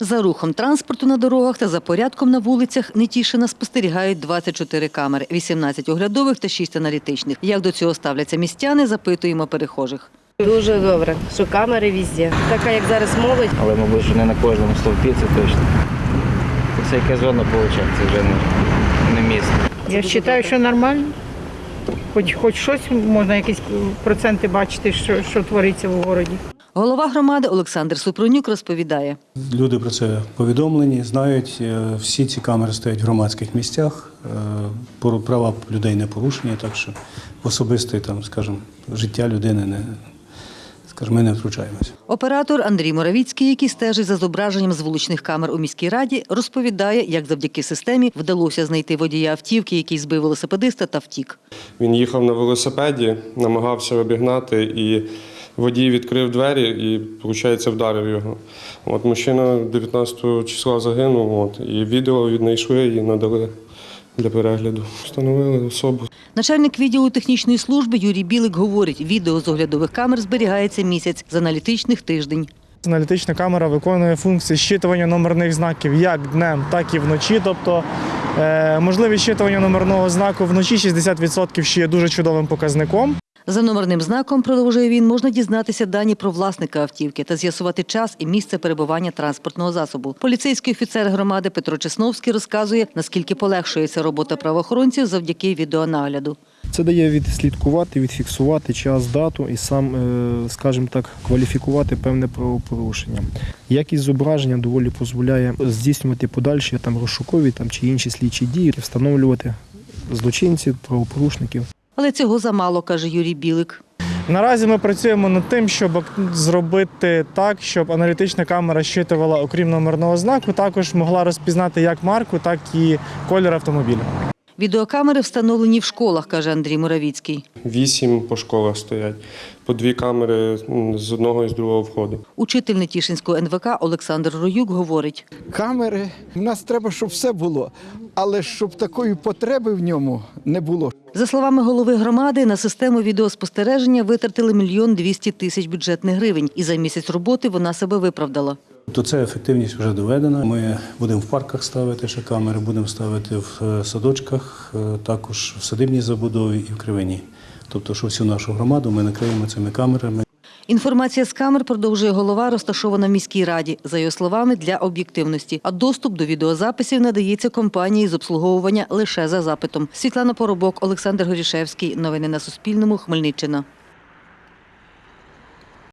За рухом транспорту на дорогах та за порядком на вулицях Нетішина спостерігають 24 камери, 18 оглядових та 6 аналітичних. Як до цього ставляться містяни, запитуємо перехожих. Дуже добре, що камери везде. Така як зараз молодь, Але, мабуть, що не на кожному стовпі, це точно. Це яке зона виходить, це вже не, місто. Я вважаю, що нормально. Хоч, хоч щось можна якісь проценти бачити, що, що твориться в городі. Голова громади Олександр Супрунюк розповідає. Люди про це повідомлені, знають. Е, Всі ці камери стоять в громадських місцях. Е, пору- Права людей не порушені, так що в особисте там, скажімо, життя людини не, скажімо, ми не втручаємося. Оператор Андрій Моравіцький, який стежить за зображенням з вуличних камер у міській раді, розповідає, як завдяки системі вдалося знайти водія автівки, який збив велосипедиста та втік. Він їхав на велосипеді, намагався обігнати, і водій відкрив двері і, виходить, вдарив його. От мужчина 19 числа загинув, от, і відео віднайшли і надали для перегляду. Встановили особу. Начальник відділу технічної служби Юрій Білик говорить, відео з оглядових камер зберігається місяць, з аналітичних тиждень. Аналітична камера виконує функції щитування номерних знаків як днем, так і вночі. Тобто е, можливість щитування номерного знаку вночі 60% ще є дуже чудовим показником. За номерним знаком, продовжує він, можна дізнатися дані про власника автівки та з'ясувати час і місце перебування транспортного засобу. Поліцейський офіцер громади Петро Чесновський розказує, наскільки полегшується робота правоохоронців завдяки відеонагляду. Це дає відслідкувати, відфіксувати час, дату і сам, е, скажімо так, кваліфікувати певне правопорушення. Якість зображення доволі дозволяє здійснювати подальші там розшукові там чи інші слідчі дії, встановлювати злочинців, правопорушників. Але цього замало, каже Юрій Білик. Наразі ми працюємо над тим, щоб зробити так, щоб аналітична камера щитувала, окрім номерного знаку, також могла розпізнати як марку, так і колір автомобіля. Відеокамери встановлені в школах, каже Андрій Муравіцький. Вісім по школах стоять, по дві камери з одного і з другого входу. Учитель Нетішинського НВК Олександр Роюк говорить. камери. У нас треба, щоб все було, але щоб такої потреби в ньому не було. За словами голови громади, на систему відеоспостереження витратили мільйон двісті тисяч бюджетних гривень, і за місяць роботи вона себе виправдала. То ця ефективність вже доведена. Ми будемо в парках ставити ще камери, будемо ставити в е, садочках, е, також в садибній забудові і в кривині. Тобто, що всю нашу громаду ми накриємо цими камерами. Інформація з камер продовжує голова, розташована в міській раді. За його словами, для об'єктивності. А доступ до відеозаписів надається компанії з обслуговування лише за запитом. Світлана Поробок, Олександр Горішевський. Новини на Суспільному. Хмельниччина.